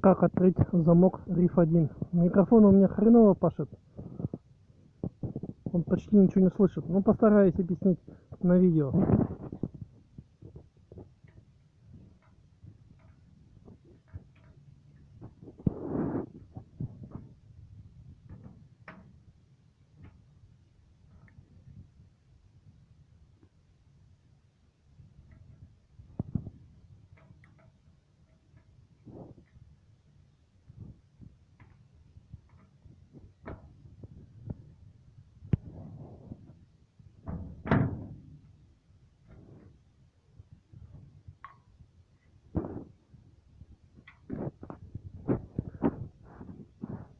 Как открыть замок RIF 1? Микрофон у меня хреново пашет. Он почти ничего не слышит. Ну постараюсь объяснить на видео.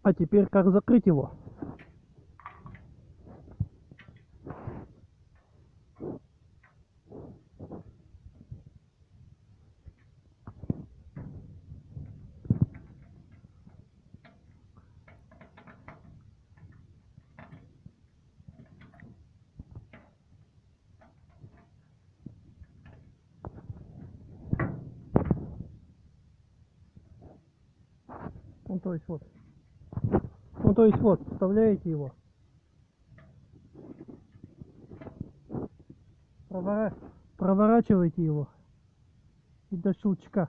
А теперь как закрыть его? Ну то есть вот. Ну то есть вот, вставляете его. Провора... Проворачиваете его. И до щелчка.